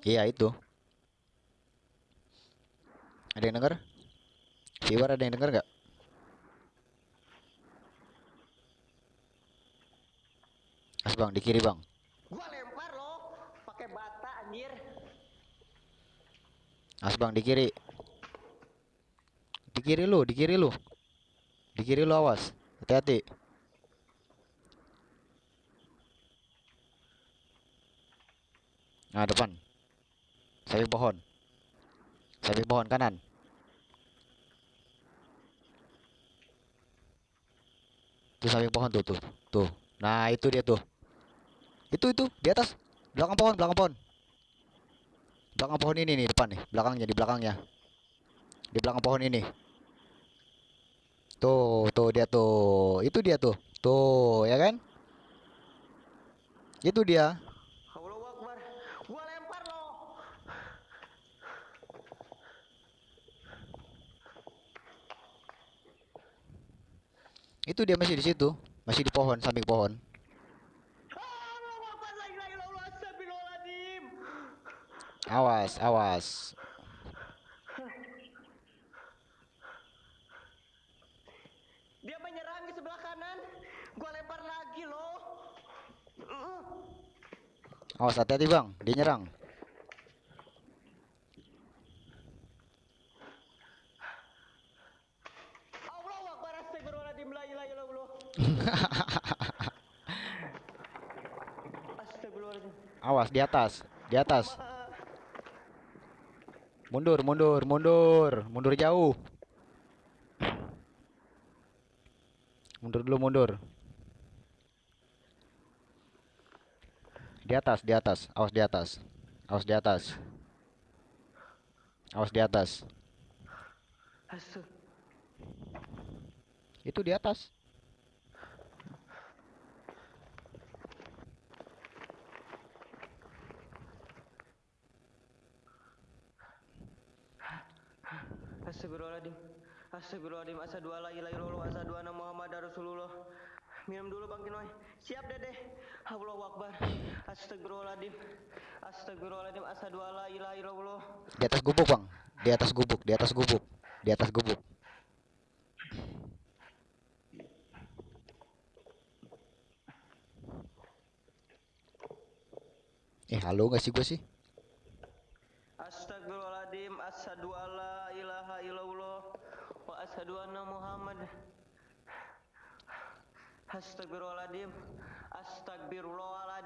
Iya itu. Ada yang dengar? Viewer ada yang dengar nggak? As bang, di kiri bang. Gua lempar loh, pakai bata anjir. As bang, di kiri. Di kiri lu, di kiri lu. Di kiri lu awas. Hati-hati. Nah, depan. Samping pohon. Samping pohon kanan. Tuh samping pohon tuh, tuh. Tuh. Nah, itu dia tuh. Itu itu di atas. Belakang pohon, belakang pohon. Belakang pohon ini nih depan nih, belakangnya di belakangnya. Di belakang pohon ini. Tuh, tuh dia tuh. Itu dia tuh. Tuh, ya kan? Itu dia. Allahu Akbar. Gua lempar loh. Itu dia masih di situ, masih di pohon, samping pohon. Awas, awas. Dia menyerang di sebelah kanan. Gua lempar lagi loh. Awas hati-hati, Bang. Dia nyerang. Allahu Akbar. Astagfirullahaladzim. La ilaha illallah. Astagfirullahaladzim. Awas di atas, di atas. Mundur, mundur, mundur. Mundur jauh. Mundur dulu, mundur. Di atas, di atas. Awas di atas. Awas di atas. Awas di atas. Itu di atas. Astagfirullahaladzim. Astagfirullahaladzim. Asyhadu alla ilaha illallah. Asyhadu anna Rasulullah. Minum dulu Bang Kinoy. Siap Dede. Allahu Akbar. Astagfirullahaladzim. Astagfirullahaladzim. Asyhadu alla ilaha illallah. Di atas gubuk, Bang. Di atas gubuk, di atas gubuk. Di atas gubuk. Eh, halo nggak sih gue sih? Astagfirullahaladzim. Asyhadu alla ilaha illallah. Wa asyhadu anna Muhammad. Astagfirullahaladzim. Astagfirullah